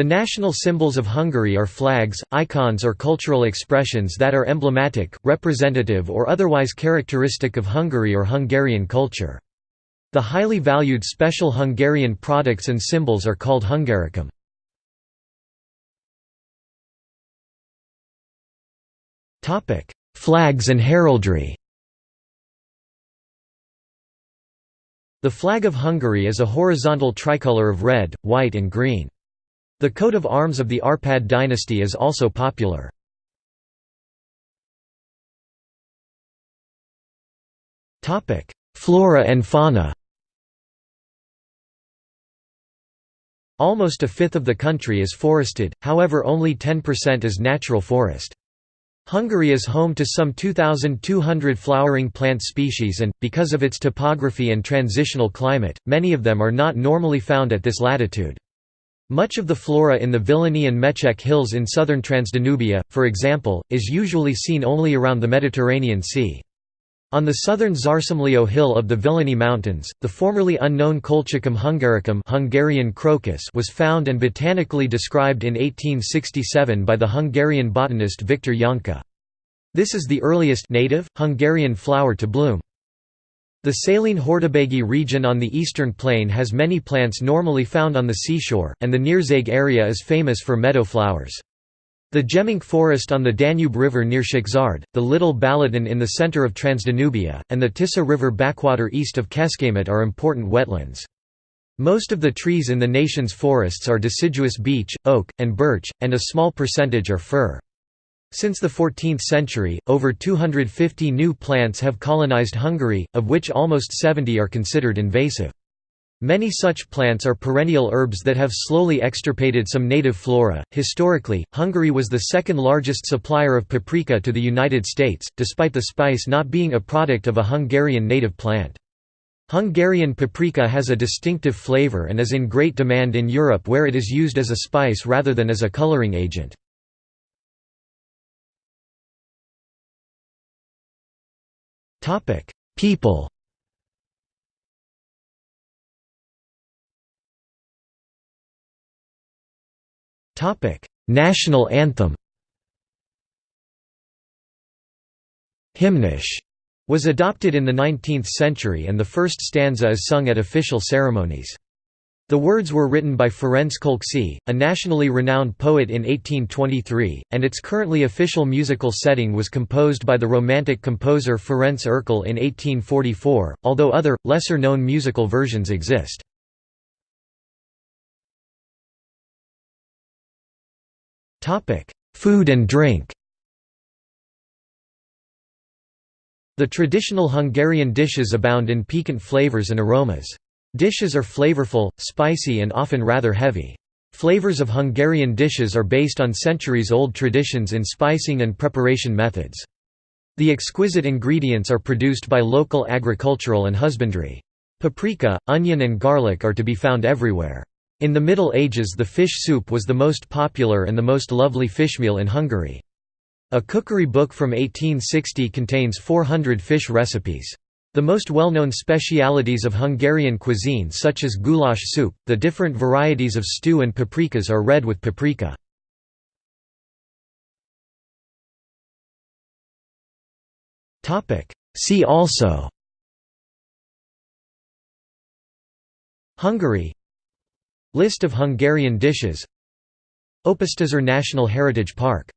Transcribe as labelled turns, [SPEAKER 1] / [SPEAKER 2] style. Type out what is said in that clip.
[SPEAKER 1] The national symbols of Hungary are flags, icons or cultural expressions that are emblematic, representative or otherwise characteristic of Hungary or Hungarian culture. The highly valued special Hungarian products and symbols are called Hungaricum. Flags and heraldry The flag of Hungary is a horizontal tricolour of red, white and green. The coat of arms of the Arpad dynasty is also popular. Flora and fauna Almost a fifth of the country is forested, however only 10% is natural forest. Hungary is home to some 2,200 flowering plant species and, because of its topography and transitional climate, many of them are not normally found at this latitude. Much of the flora in the Villany and Mecsek hills in southern Transdanubia, for example, is usually seen only around the Mediterranean Sea. On the southern Szársomlyó hill of the Villany Mountains, the formerly unknown Colchicum hungaricum Hungarian crocus was found and botanically described in 1867 by the Hungarian botanist Viktor Janka. This is the earliest native, Hungarian flower to bloom. The saline Hortobágy region on the eastern plain has many plants normally found on the seashore, and the Nyírség area is famous for meadow flowers. The Gemenc forest on the Danube River near Szekszárd, the Little Balaton in the center of Transdanubia, and the Tisza River backwater east of Kecskemét are important wetlands. Most of the trees in the nation's forests are deciduous beech, oak, and birch, and a small percentage are fir. Since the 14th century, over 250 new plants have colonized Hungary, of which almost 70 are considered invasive. Many such plants are perennial herbs that have slowly extirpated some native flora. Historically, Hungary was the second largest supplier of paprika to the United States, despite the spice not being a product of a Hungarian native plant. Hungarian paprika has a distinctive flavor and is in great demand in Europe where it is used as a spice rather than as a coloring agent. Topic: People. Topic: National anthem. Himnusz was adopted in the 19th century and the first stanza is sung at official ceremonies. The words were written by Ferenc Kölcsey, a nationally renowned poet in 1823, and its currently official musical setting was composed by the Romantic composer Ferenc Erkel in 1844, although other, lesser-known musical versions exist. Food and drink The traditional Hungarian dishes abound in piquant flavors and aromas. Dishes are flavorful, spicy and often rather heavy. Flavors of Hungarian dishes are based on centuries-old traditions in spicing and preparation methods. The exquisite ingredients are produced by local agricultural and husbandry. Paprika, onion and garlic are to be found everywhere. In the Middle Ages the fish soup was the most popular and the most lovely fishmeal in Hungary. A cookery book from 1860 contains 400 fish recipes. The most well-known specialities of Hungarian cuisine such as goulash soup, the different varieties of stew and paprikas are red with paprika. See also Hungary List of Hungarian dishes Ópusztaszer National Heritage Park